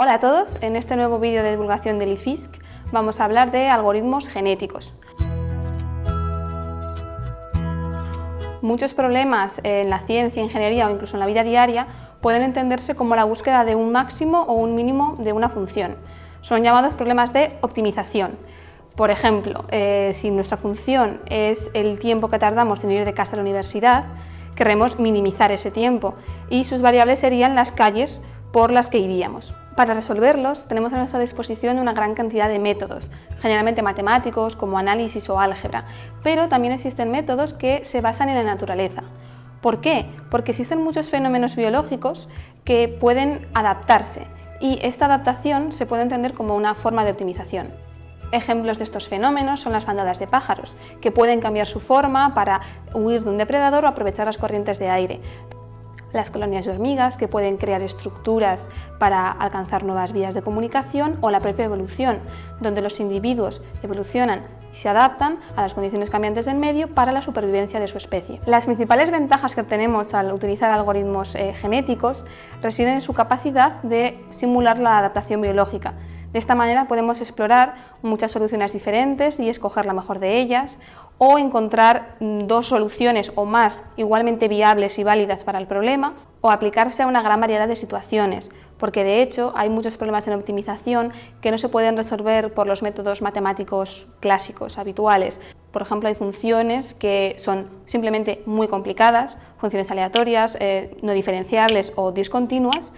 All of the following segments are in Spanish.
Hola a todos, en este nuevo vídeo de divulgación del IFISC vamos a hablar de algoritmos genéticos. Muchos problemas en la ciencia, ingeniería o incluso en la vida diaria pueden entenderse como la búsqueda de un máximo o un mínimo de una función. Son llamados problemas de optimización. Por ejemplo, eh, si nuestra función es el tiempo que tardamos en ir de casa a la universidad, queremos minimizar ese tiempo y sus variables serían las calles por las que iríamos. Para resolverlos tenemos a nuestra disposición una gran cantidad de métodos, generalmente matemáticos como análisis o álgebra, pero también existen métodos que se basan en la naturaleza. ¿Por qué? Porque existen muchos fenómenos biológicos que pueden adaptarse y esta adaptación se puede entender como una forma de optimización. Ejemplos de estos fenómenos son las bandadas de pájaros, que pueden cambiar su forma para huir de un depredador o aprovechar las corrientes de aire las colonias de hormigas que pueden crear estructuras para alcanzar nuevas vías de comunicación o la propia evolución, donde los individuos evolucionan y se adaptan a las condiciones cambiantes del medio para la supervivencia de su especie. Las principales ventajas que obtenemos al utilizar algoritmos eh, genéticos residen en su capacidad de simular la adaptación biológica, de esta manera podemos explorar muchas soluciones diferentes y escoger la mejor de ellas, o encontrar dos soluciones o más igualmente viables y válidas para el problema, o aplicarse a una gran variedad de situaciones, porque de hecho hay muchos problemas en optimización que no se pueden resolver por los métodos matemáticos clásicos, habituales. Por ejemplo, hay funciones que son simplemente muy complicadas, funciones aleatorias, eh, no diferenciables o discontinuas,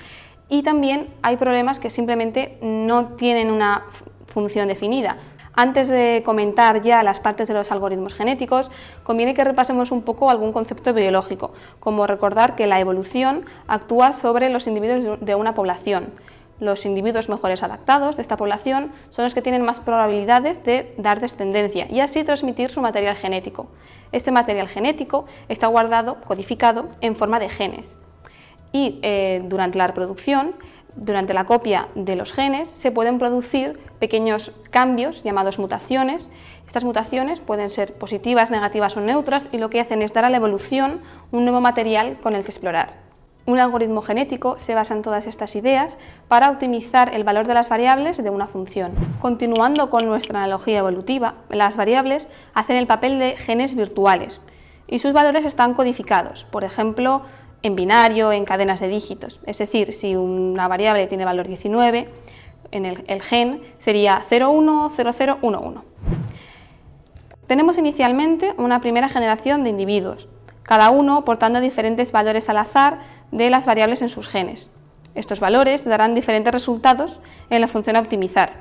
y también hay problemas que simplemente no tienen una función definida. Antes de comentar ya las partes de los algoritmos genéticos, conviene que repasemos un poco algún concepto biológico, como recordar que la evolución actúa sobre los individuos de una población. Los individuos mejores adaptados de esta población son los que tienen más probabilidades de dar descendencia y así transmitir su material genético. Este material genético está guardado, codificado, en forma de genes y eh, durante la reproducción, durante la copia de los genes, se pueden producir pequeños cambios llamados mutaciones. Estas mutaciones pueden ser positivas, negativas o neutras y lo que hacen es dar a la evolución un nuevo material con el que explorar. Un algoritmo genético se basa en todas estas ideas para optimizar el valor de las variables de una función. Continuando con nuestra analogía evolutiva, las variables hacen el papel de genes virtuales y sus valores están codificados. Por ejemplo, en binario, en cadenas de dígitos. Es decir, si una variable tiene valor 19, en el, gen sería 010011. Tenemos inicialmente una primera generación de individuos, cada uno portando diferentes valores al azar de las variables en sus genes. Estos valores darán diferentes resultados en la función a optimizar.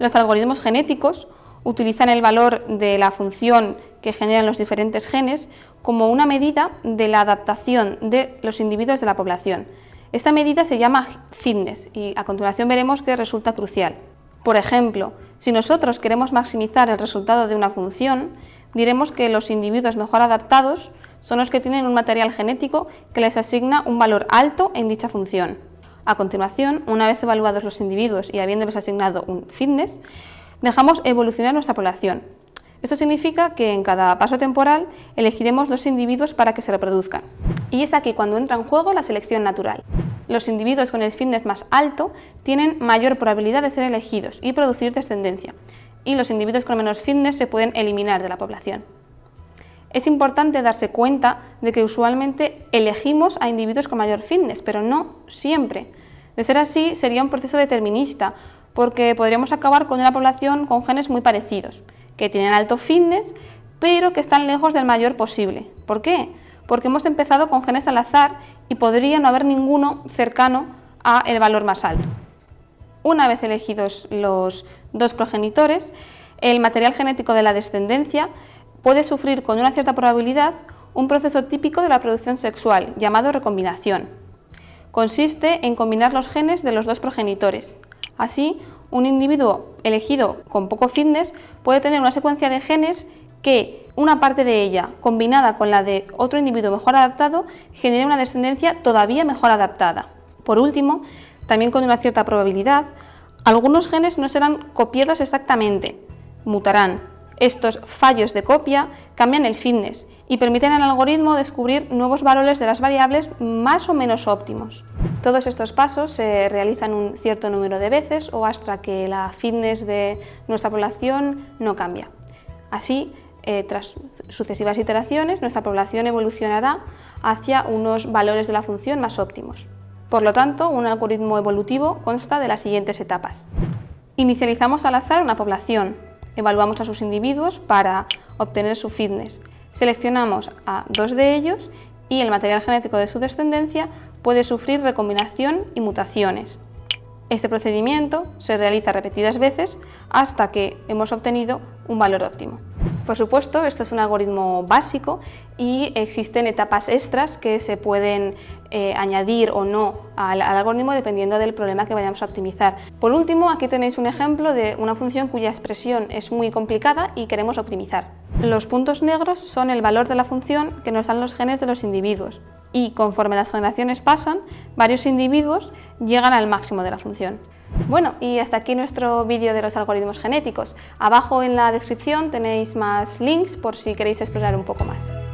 Los algoritmos genéticos utilizan el valor de la función que generan los diferentes genes como una medida de la adaptación de los individuos de la población. Esta medida se llama fitness y a continuación veremos que resulta crucial. Por ejemplo, si nosotros queremos maximizar el resultado de una función, diremos que los individuos mejor adaptados son los que tienen un material genético que les asigna un valor alto en dicha función. A continuación, una vez evaluados los individuos y habiéndoles asignado un fitness, dejamos evolucionar nuestra población, esto significa que en cada paso temporal elegiremos dos individuos para que se reproduzcan. Y es aquí cuando entra en juego la selección natural. Los individuos con el fitness más alto tienen mayor probabilidad de ser elegidos y producir descendencia, y los individuos con menos fitness se pueden eliminar de la población. Es importante darse cuenta de que usualmente elegimos a individuos con mayor fitness, pero no siempre. De ser así, sería un proceso determinista, porque podríamos acabar con una población con genes muy parecidos, que tienen alto fitness, pero que están lejos del mayor posible. ¿Por qué? Porque hemos empezado con genes al azar y podría no haber ninguno cercano a el valor más alto. Una vez elegidos los dos progenitores, el material genético de la descendencia puede sufrir con una cierta probabilidad un proceso típico de la producción sexual llamado recombinación. Consiste en combinar los genes de los dos progenitores. Así, un individuo elegido con poco fitness puede tener una secuencia de genes que una parte de ella, combinada con la de otro individuo mejor adaptado, genere una descendencia todavía mejor adaptada. Por último, también con una cierta probabilidad, algunos genes no serán copiados exactamente, mutarán, Estos fallos de copia cambian el fitness y permiten al algoritmo descubrir nuevos valores de las variables más o menos óptimos. Todos estos pasos se realizan un cierto número de veces o hasta que la fitness de nuestra población no cambia. Así, eh, tras sucesivas iteraciones, nuestra población evolucionará hacia unos valores de la función más óptimos. Por lo tanto, un algoritmo evolutivo consta de las siguientes etapas. Inicializamos al azar una población, evaluamos a sus individuos para obtener su fitness, seleccionamos a dos de ellos y el material genético de su descendencia puede sufrir recombinación y mutaciones. Este procedimiento se realiza repetidas veces hasta que hemos obtenido un valor óptimo. Por supuesto, esto es un algoritmo básico y existen etapas extras que se pueden eh, añadir o no al, algoritmo dependiendo del problema que vayamos a optimizar. Por último, aquí tenéis un ejemplo de una función cuya expresión es muy complicada y queremos optimizar. Los puntos negros son el valor de la función que nos dan los genes de los individuos y conforme las generaciones pasan, varios individuos llegan al máximo de la función. Bueno, y hasta aquí nuestro vídeo de los algoritmos genéticos. Abajo en la descripción tenéis más links por si queréis explorar un poco más.